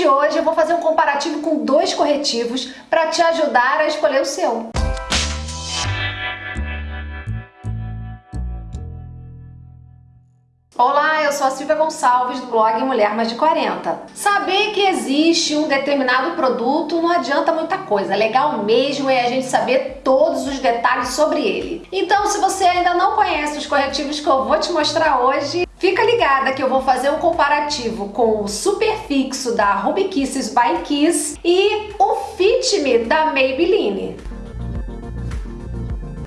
de hoje eu vou fazer um comparativo com dois corretivos para te ajudar a escolher o seu. Olá, eu sou a Silvia Gonçalves do blog Mulher Mais de 40. Saber que existe um determinado produto não adianta muita coisa, legal mesmo é a gente saber todos os detalhes sobre ele. Então se você ainda não conhece os corretivos que eu vou te mostrar hoje, Fica ligada que eu vou fazer um comparativo com o Superfixo da Ruby Kisses by Kiss e o Fit Me da Maybelline.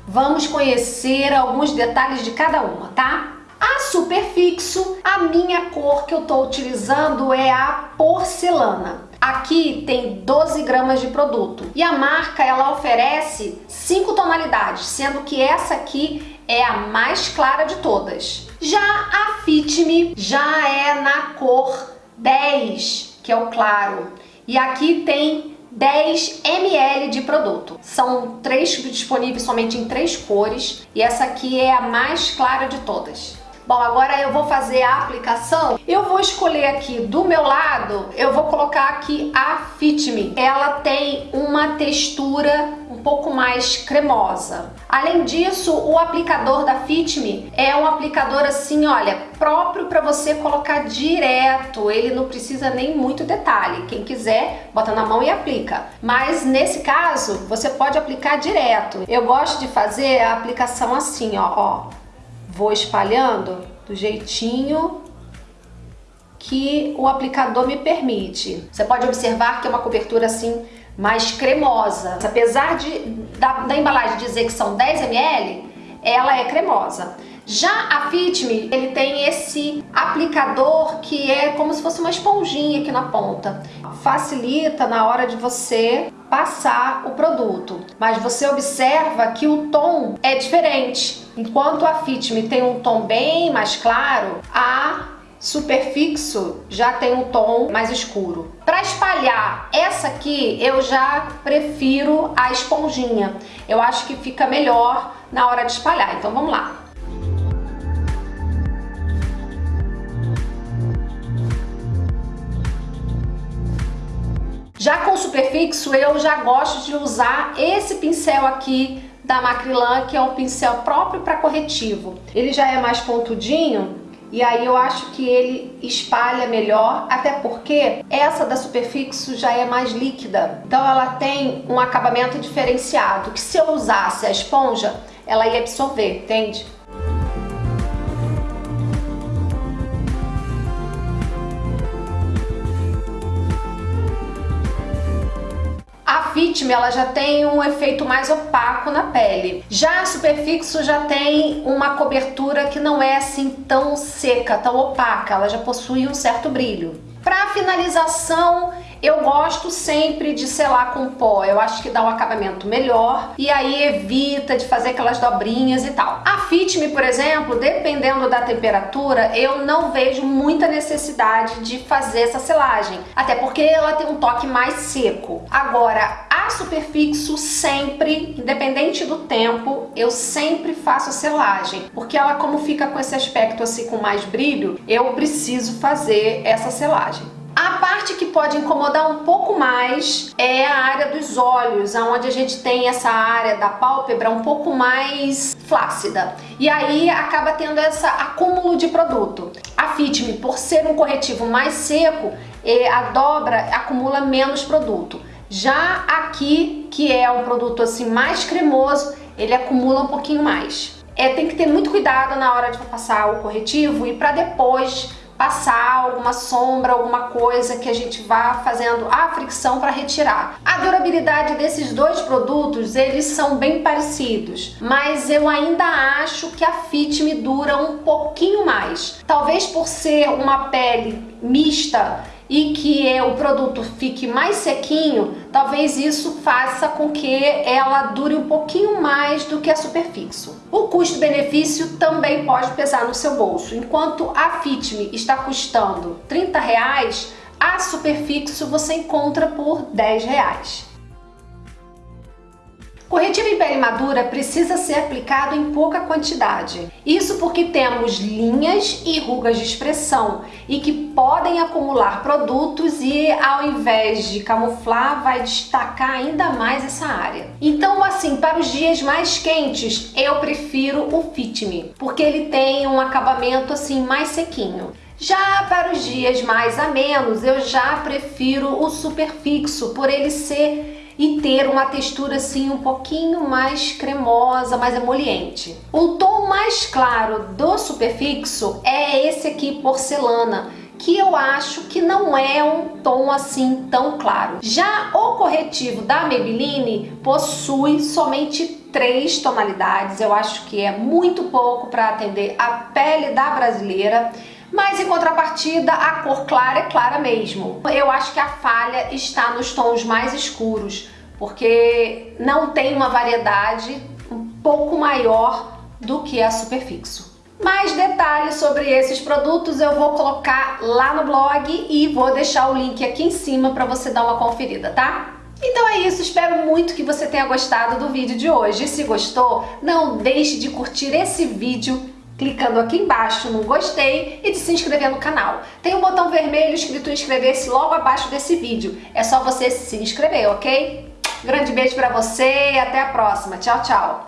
Vamos conhecer alguns detalhes de cada uma, tá? A Superfixo, a minha cor que eu estou utilizando é a porcelana. Aqui tem 12 gramas de produto e a marca ela oferece 5 tonalidades, sendo que essa aqui é a mais clara de todas. Já a Fit Me já é na cor 10, que é o claro. E aqui tem 10 ml de produto. São três disponíveis somente em três cores e essa aqui é a mais clara de todas. Bom, agora eu vou fazer a aplicação. Eu vou escolher aqui do meu lado, eu vou colocar aqui a Fit Me. Ela tem uma textura pouco mais cremosa. Além disso, o aplicador da Fit Me é um aplicador assim, olha, próprio para você colocar direto. Ele não precisa nem muito detalhe. Quem quiser, bota na mão e aplica. Mas nesse caso, você pode aplicar direto. Eu gosto de fazer a aplicação assim, ó, ó Vou espalhando do jeitinho que o aplicador me permite. Você pode observar que é uma cobertura assim mais cremosa. Apesar de, da, da embalagem dizer que são 10 ml, ela é cremosa. Já a Fit Me, ele tem esse aplicador que é como se fosse uma esponjinha aqui na ponta. Facilita na hora de você passar o produto. Mas você observa que o tom é diferente. Enquanto a Fit Me tem um tom bem mais claro, a Superfixo já tem um tom mais escuro. Para espalhar essa aqui, eu já prefiro a esponjinha. Eu acho que fica melhor na hora de espalhar. Então vamos lá. Já com superfixo, eu já gosto de usar esse pincel aqui da Macrylan, que é um pincel próprio para corretivo. Ele já é mais pontudinho e aí eu acho que ele espalha melhor, até porque essa da Superfixo já é mais líquida. Então ela tem um acabamento diferenciado, que se eu usasse a esponja, ela ia absorver, entende? Fit Me ela já tem um efeito mais opaco na pele. Já a Superfixo já tem uma cobertura que não é assim tão seca, tão opaca, ela já possui um certo brilho. Para finalização, eu gosto sempre de selar com pó, eu acho que dá um acabamento melhor e aí evita de fazer aquelas dobrinhas e tal. A Fit Me, por exemplo, dependendo da temperatura, eu não vejo muita necessidade de fazer essa selagem, até porque ela tem um toque mais seco. Agora, a Superfixo sempre, independente do tempo, eu sempre faço a selagem, porque ela como fica com esse aspecto assim com mais brilho, eu preciso fazer essa selagem. A parte que pode incomodar um pouco mais é a área dos olhos, onde a gente tem essa área da pálpebra um pouco mais flácida. E aí acaba tendo esse acúmulo de produto. A Fit Me, por ser um corretivo mais seco, a dobra acumula menos produto. Já aqui, que é um produto assim mais cremoso, ele acumula um pouquinho mais. É, tem que ter muito cuidado na hora de passar o corretivo e para depois passar alguma sombra, alguma coisa que a gente vá fazendo a fricção para retirar. A durabilidade desses dois produtos, eles são bem parecidos, mas eu ainda acho que a Fit me dura um pouquinho mais. Talvez por ser uma pele mista, e que é, o produto fique mais sequinho, talvez isso faça com que ela dure um pouquinho mais do que a Superfixo. O custo-benefício também pode pesar no seu bolso. Enquanto a Fitme está custando 30 reais, a Superfixo você encontra por 10 reais. Corretivo em pele madura precisa ser aplicado em pouca quantidade. Isso porque temos linhas e rugas de expressão e que podem acumular produtos e ao invés de camuflar, vai destacar ainda mais essa área. Então, assim, para os dias mais quentes, eu prefiro o Fit Me, porque ele tem um acabamento assim mais sequinho. Já para os dias mais amenos, eu já prefiro o Super Fixo, por ele ser e ter uma textura assim um pouquinho mais cremosa, mais emoliente. O tom mais claro do Superfixo é esse aqui, porcelana, que eu acho que não é um tom assim tão claro. Já o corretivo da Maybelline possui somente três tonalidades, eu acho que é muito pouco para atender a pele da brasileira mas em contrapartida a cor clara é clara mesmo. Eu acho que a falha está nos tons mais escuros, porque não tem uma variedade um pouco maior do que a Superfixo. Mais detalhes sobre esses produtos eu vou colocar lá no blog e vou deixar o link aqui em cima para você dar uma conferida, tá? Então é isso, espero muito que você tenha gostado do vídeo de hoje. Se gostou, não deixe de curtir esse vídeo clicando aqui embaixo no gostei e de se inscrever no canal. Tem um botão vermelho escrito inscrever-se logo abaixo desse vídeo. É só você se inscrever, ok? Grande beijo pra você e até a próxima. Tchau, tchau!